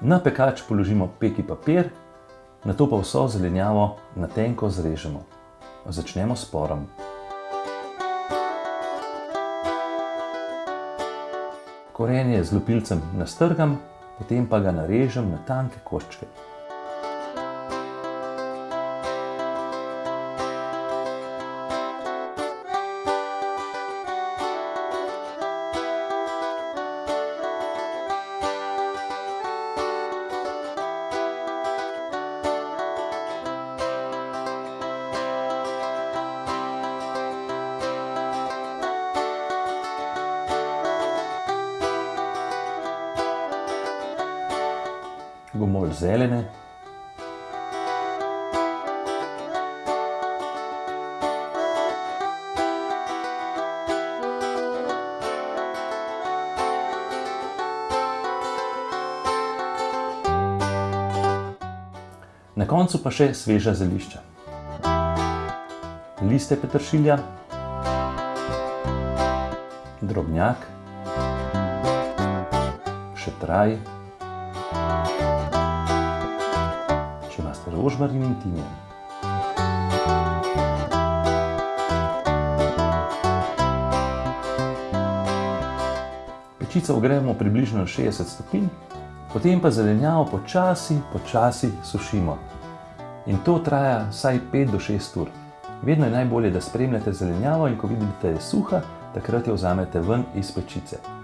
Na pekač položimo peki papir, nato pa vso zelenjavo na tenko zrežemo. Začnemo s porom. Korenje z lupilcem nastrgam, potem pa ga narežem na tanke koščke. Gomolj zelene. Na koncu pa še sveža zelišča. Liste peteršilja, drobnjak, šetraj, če imate rožmarin in timijan. Pečico ogrejemo približno na 60 stopinj, potem pa zelenjavo počasi, počasi sušimo. In to traja vsaj 5 do 6 ur. Vedno je najbolje, da spremljate zelenjavo in ko vidite, da je suha, takrat jo vzamete ven iz pečice.